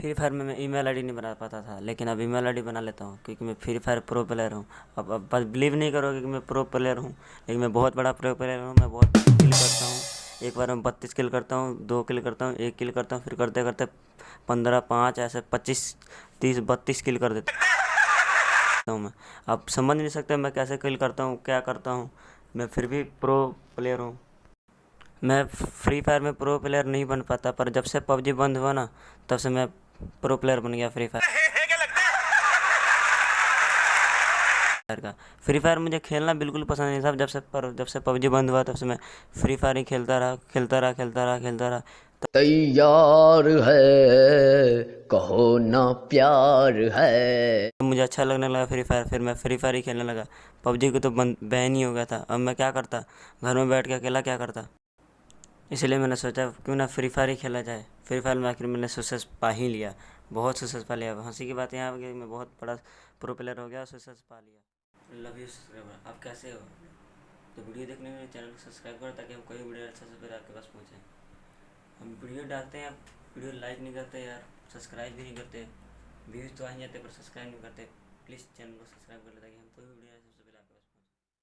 Free Fire में मैं email ID नहीं बना पाता था, लेकिन अब ईमेल आईडी बना लेता हूँ, क्योंकि मैं फ्री फायर प्रो प्लेयर हूँ। अब अब बिलीव नहीं करोगे कि मैं प्रो प्लेयर हूँ, लेकिन मैं बहुत बड़ा प्रो प्लेयर हूँ, मैं बहुत किल करता हूँ। एक बार मैं बत्तीस किल करता हूँ, दो किल करता हूँ, एक किल करता हूँ, फिर करते करते पंद्रह, पाँच, ऐसे पच्चीस, तीस, बत्तीस किल कर देता हूँ मैं। आप समझ नहीं सकते मैं कैसे किल करता हूँ, क्या करता हूँ, मैं फिर भी प्रो प्लेयर हूँ। मैं फ्री फायर में प्रो प्लेयर नहीं बन पाता, पर जब से पबजी बंद हुआ ना, तब से मैं प्रो प्लेयर बन गया फ्री फायर का। फ्री फायर मुझे खेलना बिल्कुल पसंद नहीं था। जब से पर जब से पबजी बंद हुआ तब से मैं फ्री फायर ही खेलता रहा खेलता रहा खेलता रहा खेलता रहा। तैयार है कहो ना प्यार है। मुझे अच्छा लगने लगा फ्री फायर फिर मैं फ्री फायर ही खेलने लगा। पबजी को तो बंद बैन ही हो गया था। अब मैं क्या करता? घर में बैठ के अकेला क्या करता? इसलिए मैंने सोचा, क्यों ना फ्री फायर ही खेला जाए। फ्री फायर में आखिर मैंने सक्सेस पा ही लिया। बहुत सक्सेस पा लिया। हँसी की बात यहाँ मैं बहुत बड़ा प्रो प्लेयर हो गया सक्सेस पा लिया। लव यू सब्सक्राइबर आप कैसे हो? तो वीडियो देखने के लिए चैनल को सब्सक्राइब करो ताकि हम कोई वीडियो अच्छा से पहले आपके पास पहुँचे। हम वीडियो डालते हैं, वीडियो लाइक नहीं करते यार सब्सक्राइब भी नहीं करते। व्यूज़ तो आ ही जाते, पर सब्सक्राइब नहीं करते। प्लीज़ चैनल को सब्सक्राइब कर ले ताकि हम कोई वीडियो